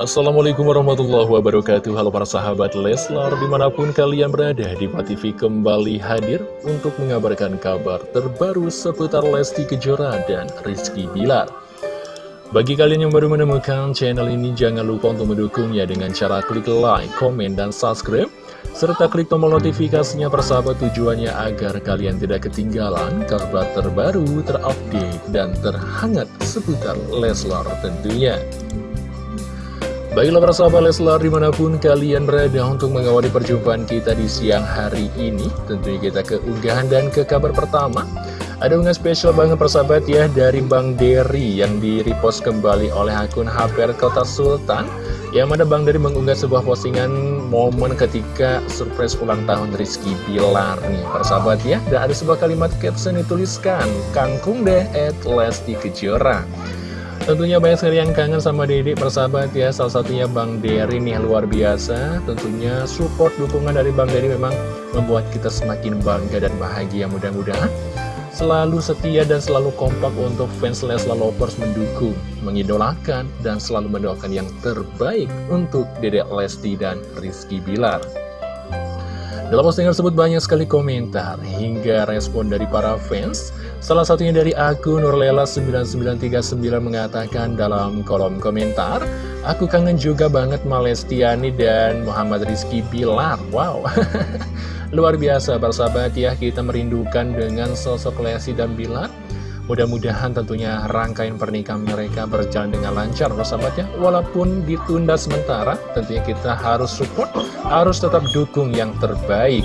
Assalamualaikum warahmatullahi wabarakatuh Halo para sahabat Leslar Di mana pun kalian berada di TV kembali hadir Untuk mengabarkan kabar terbaru seputar Lesti Kejora dan Rizky Bilar Bagi kalian yang baru menemukan channel ini Jangan lupa untuk mendukungnya dengan cara klik like, komen, dan subscribe serta klik tombol notifikasinya persahabat tujuannya agar kalian tidak ketinggalan kabar terbaru, terupdate, dan terhangat seputar Leslar tentunya. Baiklah para sahabat Leslar di mana pun kalian berada untuk mengawali perjumpaan kita di siang hari ini Tentunya kita ke unggahan dan ke kabar pertama. Ada unggahan spesial banget persahabat ya dari Bang Derry yang di repost kembali oleh akun HPR Kota Sultan Yang mana Bang Derry mengunggah sebuah postingan momen ketika surprise ulang tahun Rizky Bilar nih. Persahabat ya Dan ada sebuah kalimat caption dituliskan Kangkung deh at Lesti Kejora Tentunya banyak sekali yang kangen sama Dedek persahabat ya Salah satunya Bang Dery nih luar biasa Tentunya support dukungan dari Bang Dery memang membuat kita semakin bangga dan bahagia Mudah-mudahan selalu setia dan selalu kompak untuk fans Leslar Lovers mendukung, mengidolakan, dan selalu mendoakan yang terbaik untuk Dedek Lesti dan Rizky Bilar. Dalam postingan tersebut banyak sekali komentar hingga respon dari para fans. Salah satunya dari akun Nurlela9939 mengatakan dalam kolom komentar, Aku kangen juga banget Malestiani dan Muhammad Rizky Bilar. Wow, luar biasa bersahabat ya kita merindukan dengan sosok Lesti dan Bilar. Mudah-mudahan tentunya rangkaian pernikahan mereka berjalan dengan lancar persahabatnya Walaupun ditunda sementara tentunya kita harus support, harus tetap dukung yang terbaik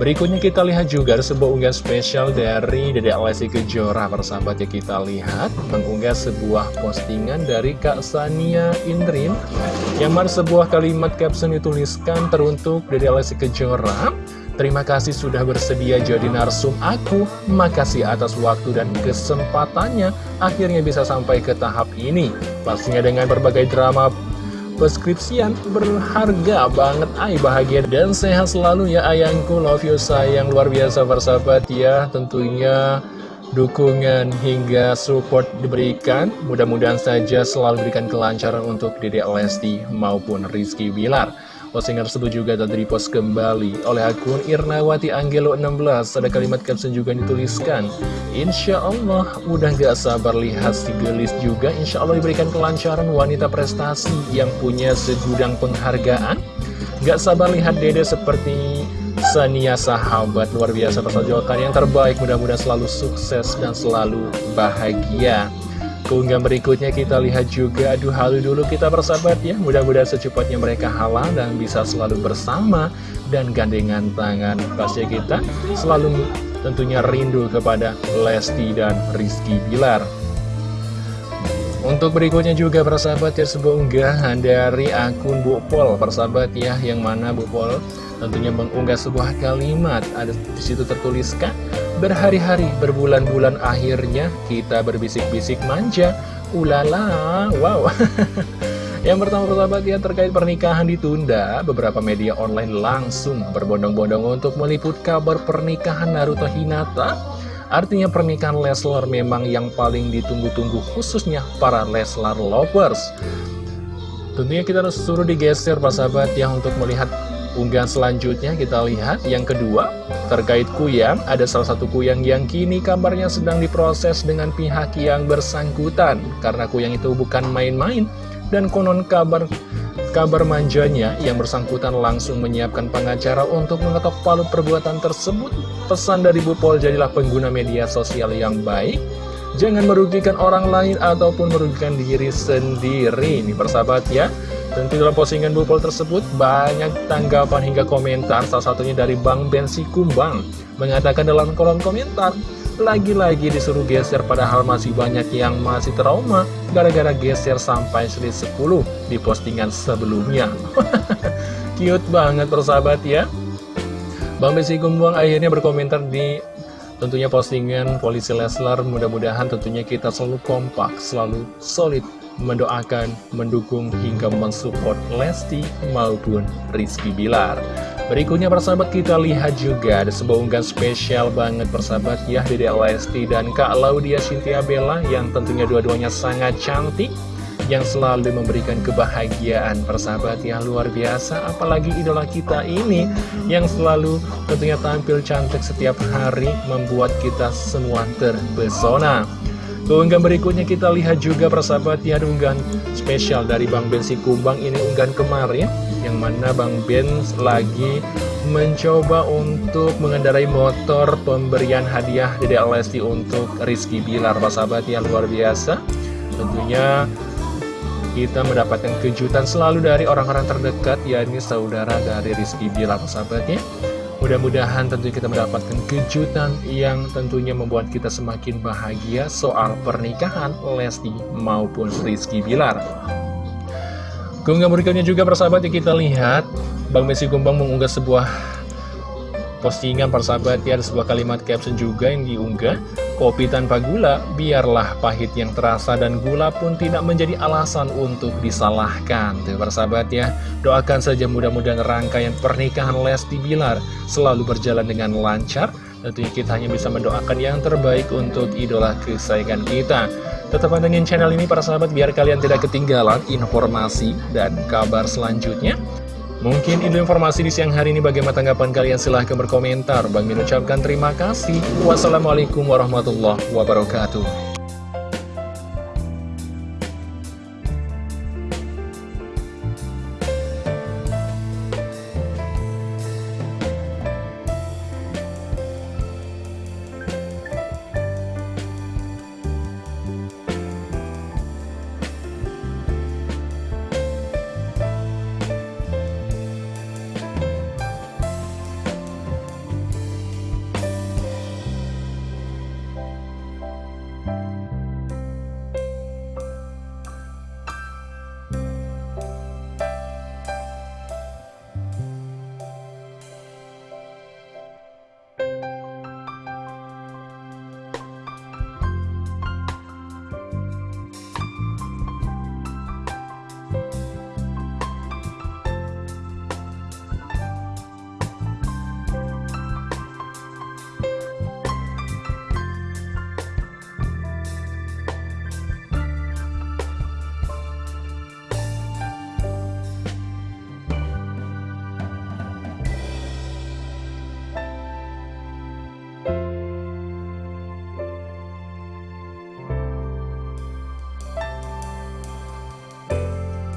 Berikutnya kita lihat juga ada sebuah unggahan spesial dari Dede Lesti Kejora persahabat ya kita lihat mengunggah sebuah postingan dari Kak Sania Indrin yang mana sebuah kalimat caption dituliskan teruntuk Dede Lesti Kejora Terima kasih sudah bersedia jadi narsum aku. Makasih atas waktu dan kesempatannya. Akhirnya bisa sampai ke tahap ini. Pastinya dengan berbagai drama preskripsian berharga banget. Ay, bahagia dan sehat selalu ya ayangku. Love you sayang. Luar biasa bersahabat ya. Tentunya dukungan hingga support diberikan. Mudah-mudahan saja selalu berikan kelancaran untuk Dede Lesti maupun Rizky Bilar. Postingan tersebut juga telah dipost kembali. Oleh akun Irnawati Anggelo 16 Ada kalimat caption juga dituliskan. Insya Allah udah gak sabar lihat si gelis juga. Insya Allah diberikan kelancaran wanita prestasi yang punya segudang penghargaan. Gak sabar lihat dede seperti Sania sahabat. Luar biasa persajokan yang terbaik. Mudah-mudahan selalu sukses dan selalu bahagia Keunggahan berikutnya kita lihat juga. Aduh halu dulu kita bersahabat ya. Mudah-mudahan secepatnya mereka halal dan bisa selalu bersama Dan gandengan tangan Pasti kita. Selalu tentunya rindu kepada Lesti dan Rizky Bilar. Untuk berikutnya juga persahabat ya sebuah unggahan dari akun Bu Pol persahabat ya yang mana Bu Pol tentunya mengunggah sebuah kalimat. Ada di situ tertuliskan berhari-hari berbulan-bulan akhirnya kita berbisik-bisik manja. Ulala wow. Yang pertama persahabat ya terkait pernikahan ditunda. Beberapa media online langsung berbondong-bondong untuk meliput kabar pernikahan Naruto Hinata. Artinya pernikahan Leslar memang yang paling ditunggu-tunggu khususnya para Leslar lovers. Tentunya kita harus suruh digeser Pak sahabat ya untuk melihat unggahan selanjutnya kita lihat yang kedua terkait kuyang ada salah satu kuyang yang kini kabarnya sedang diproses dengan pihak yang bersangkutan karena kuyang itu bukan main-main dan konon kabar kabar manjanya yang bersangkutan langsung menyiapkan pengacara untuk mengetok palu perbuatan tersebut Pesan dari Bu Pol, jadilah pengguna media sosial yang baik. Jangan merugikan orang lain ataupun merugikan diri sendiri. Ini persahabat ya. Tentu dalam postingan Bu Pol tersebut banyak tanggapan hingga komentar. Salah satunya dari Bang Bensi Kumbang. Mengatakan dalam kolom komentar, lagi-lagi disuruh geser padahal masih banyak yang masih trauma gara-gara geser sampai seri 10 di postingan sebelumnya. Cute banget persahabat ya. Bang Besi Gumbuang akhirnya berkomentar di tentunya postingan Polisi Leslar. Mudah-mudahan tentunya kita selalu kompak, selalu solid mendoakan, mendukung hingga mensupport Lesti maupun Rizky Bilar. Berikutnya persahabat kita lihat juga ada sebuah unggahan spesial banget persahabat ya Dede Lesti dan Kak Laudia Cynthia Bella yang tentunya dua-duanya sangat cantik yang selalu memberikan kebahagiaan persahabat yang luar biasa apalagi idola kita ini yang selalu tentunya tampil cantik setiap hari membuat kita semua terpesona Keunggahan berikutnya kita lihat juga persahabat ya unggahan spesial dari Bang Ben Kumbang ini unggahan kemarin Yang mana Bang Ben lagi mencoba untuk mengendarai motor pemberian hadiah Dede Lesti untuk Rizky Bilar. Persahabat yang luar biasa. Tentunya kita mendapatkan kejutan selalu dari orang-orang terdekat yakni saudara dari Rizky Bilar persahabatnya Mudah-mudahan tentunya kita mendapatkan kejutan yang tentunya membuat kita semakin bahagia soal pernikahan Lesti maupun Rizky Bilar. Keunggahan berikutnya juga persahabat yang kita lihat Bang Messi Gumbang mengunggah sebuah postingan persahabat ya ada sebuah kalimat caption juga yang diunggah Kopi tanpa gula, biarlah pahit yang terasa dan gula pun tidak menjadi alasan untuk disalahkan. Tuh persahabat ya, doakan saja mudah-mudahan rangkaian pernikahan Lesti Bilar selalu berjalan dengan lancar. Tentunya kita hanya bisa mendoakan yang terbaik untuk idola kesayangan kita. Tetap pantengin channel ini para sahabat biar kalian tidak ketinggalan informasi dan kabar selanjutnya. Mungkin itu informasi di siang hari ini bagaimana tanggapan kalian silahkan berkomentar. Bang Min ucapkan terima kasih. Wassalamualaikum warahmatullahi wabarakatuh.